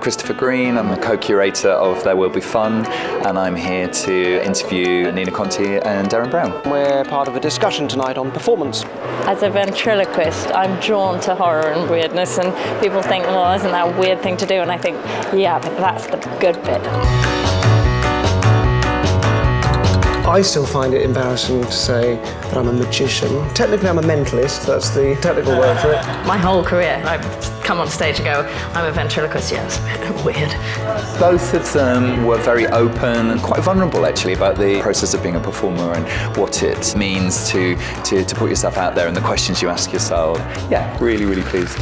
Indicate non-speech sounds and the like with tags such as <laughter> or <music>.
I'm Christopher Green, I'm the co-curator of There Will Be Fun and I'm here to interview Nina Conti and Derren Brown. We're part of a discussion tonight on performance. As a ventriloquist, I'm drawn to horror and weirdness and people think, well, isn't that a weird thing to do? And I think, yeah, but that's the good bit. I still find it embarrassing to say that I'm a magician. Technically, I'm a mentalist, that's the technical word for it. My whole career, I come on stage and go, I'm a ventriloquist, yeah, it's a bit <laughs> weird. Both of them were very open and quite vulnerable actually about the process of being a performer and what it means to, to, to put yourself out there and the questions you ask yourself. Yeah, really, really pleased.